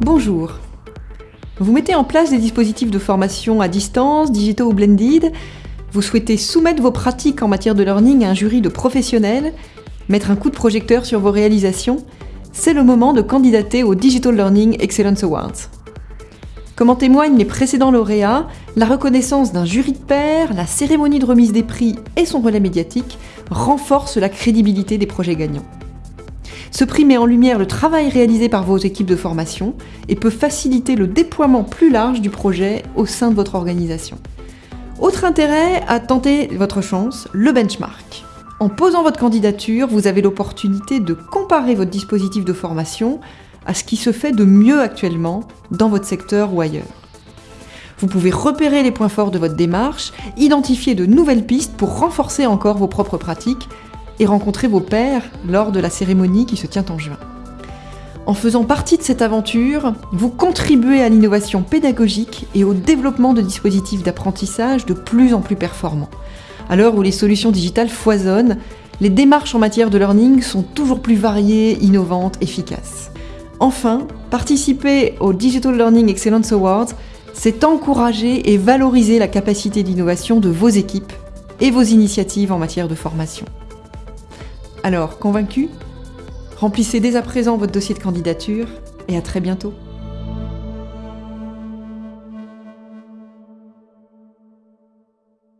Bonjour. Vous mettez en place des dispositifs de formation à distance, digitaux ou blended. Vous souhaitez soumettre vos pratiques en matière de learning à un jury de professionnels, mettre un coup de projecteur sur vos réalisations. C'est le moment de candidater au Digital Learning Excellence Awards. Comme en témoignent les précédents lauréats, la reconnaissance d'un jury de pairs, la cérémonie de remise des prix et son relais médiatique renforcent la crédibilité des projets gagnants. Ce prix met en lumière le travail réalisé par vos équipes de formation et peut faciliter le déploiement plus large du projet au sein de votre organisation. Autre intérêt à tenter votre chance, le benchmark. En posant votre candidature, vous avez l'opportunité de comparer votre dispositif de formation à ce qui se fait de mieux actuellement dans votre secteur ou ailleurs. Vous pouvez repérer les points forts de votre démarche, identifier de nouvelles pistes pour renforcer encore vos propres pratiques et rencontrer vos pairs lors de la cérémonie qui se tient en juin. En faisant partie de cette aventure, vous contribuez à l'innovation pédagogique et au développement de dispositifs d'apprentissage de plus en plus performants. À l'heure où les solutions digitales foisonnent, les démarches en matière de learning sont toujours plus variées, innovantes, efficaces. Enfin, participer au Digital Learning Excellence Awards, c'est encourager et valoriser la capacité d'innovation de vos équipes et vos initiatives en matière de formation. Alors, convaincu? Remplissez dès à présent votre dossier de candidature et à très bientôt